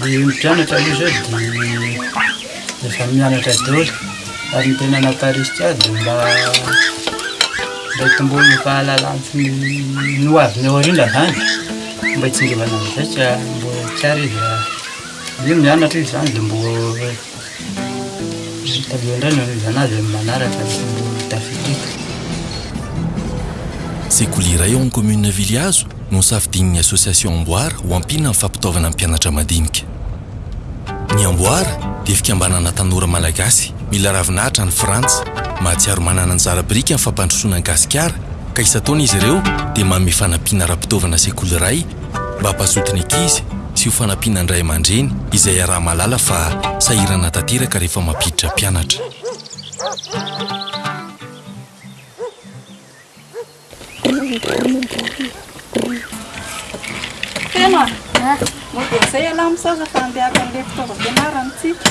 Ny mpianatra aloha izao dia efa mianatra daholo ary ny tena naharisika ahy dia mba hitomboana ny fahalalana sy ny ho aviny ao aoriana izany mba hitsingevana amin'izay ka mbola tsy ary izy raha hoe mianatra izy izany dia mbola Tadidio indray ny hanovana azy amin'ny manaraka no tafiditra. Sekoly iray ao amin'ny kaominina Vilihazo no nosafidian'ny Association Amboara ho ampiana amin'ny fampitaovana ny mpianatra madinika. Ny Amboara dia fikambanana tanora malagasy mila ravinahitra any Frantsa. Mahatsiaro manana anjara biriky amin'ny fampandrosoana an'i Gasikara ka isan-taona izy ireo dia manome fanampiana ara-pitaovana sekoly iray mba hampazoto ny ankizy sy ho fanampiana ny ray aman-dreny izay iaraha-mahalala fa sahirana tanteraka rehefa mampiditra mpianatra. Feno a! Moa dia izay ialahy misaoza fa handeha haka an'ilay fitaovam-pianarana isika.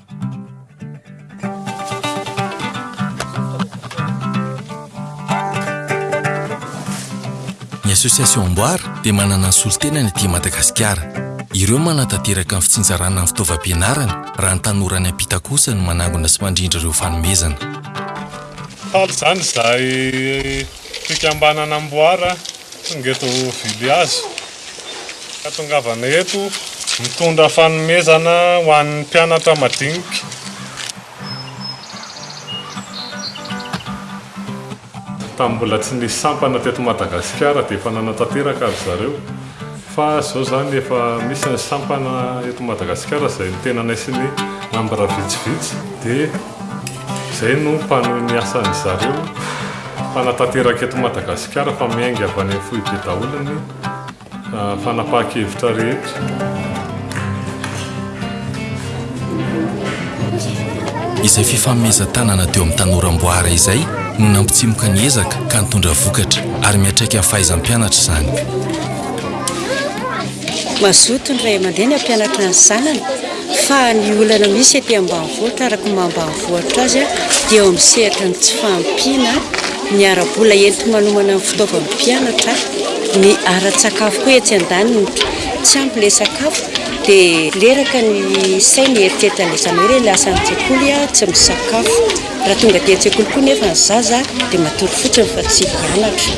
Ny Association Amboara dia manana ny solontenany aty Madagasikara. Ireo no manatanteraka ny fitsinjarana ny fitaovam-pianarana raha ny tanora any am-pita kosa no manangona sy mandrindra ireo fanomezana. Faly izany izahay fikambanana Amboara tonga eto Vilihazo Fahatongavana eto mitondra fanomezana ho an'ny mpianatra madinika. Tamin'ny mbola tsy nisy sampana teto Madagasikara dia efa nanatanteraka ry zareo fa izao izany efa misy ny sampana eto Madagasikara izay nitenanay sy ny nambra vitsivitsy dia Izay no mpanohy ny asan-dry zareo mpanatanteraka eto Madagasikara fa miainga avy any amin'ny foibe daholo ny fanapahan-kevitra rehetra. Izay fifanomezan-tanana teo amin'ny tanora amboara izay no nampitsimoka ny ezaka ka nitondra vokatra ary miatraika amin'ny fahaizam-pianatra izany. Mazoto ny ray aman-dreny hampianatra ny zanany. Fa ny olana misy ety ambanivohitra araka ny maha ambanivohitra azy dia eo amin'ny sehatra ny tsy fahampiana ny ara-bola enti-manomana ny fitaovan'ny mpianatra, ny ara-tsakafo koa etsy andaniny, tsy ampy ilay sakafo dia reraka ny sainy hieritreritra an'ilay zanany hoe ilay lasa any an-tsekoly tsy misakafo, raha tonga aty an-tsekoly koa nefa ny zaza dia matory fotsiny fa tsy hianatra.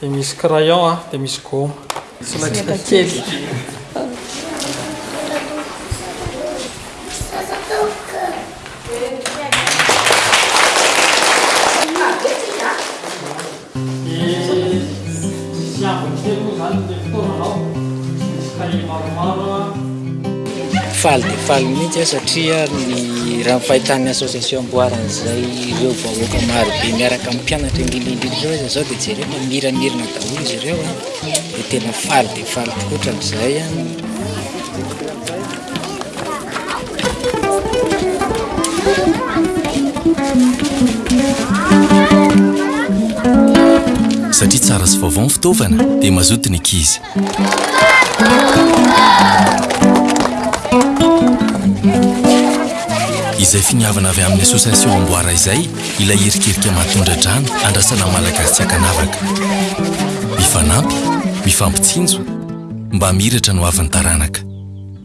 Dia misy crayon a, dia misy goma. Solaitra kely. Faly dia faly mihitsy aho satria ny raha ny fahitàn'ny association amboarina izay. Ireo vahoaka marobe miaraka amin'ny mpianatra indrindraindrindra ireo aza izao dia jereo fa miramirina daholo izy ireo a, dia tena faly dia faly tokoa ohatran'izay a. Satria tsara sy vaovao ny fitaovana dia mazoto ny ankizy. Izay finiavana avy amin'ny association Amboara izay ilay irikirika mahatondra-drano andrasana Malagasy tsy ankanavaka. Mifanampy, mifampitsinjo, mba miratra no avin'ny taranaka.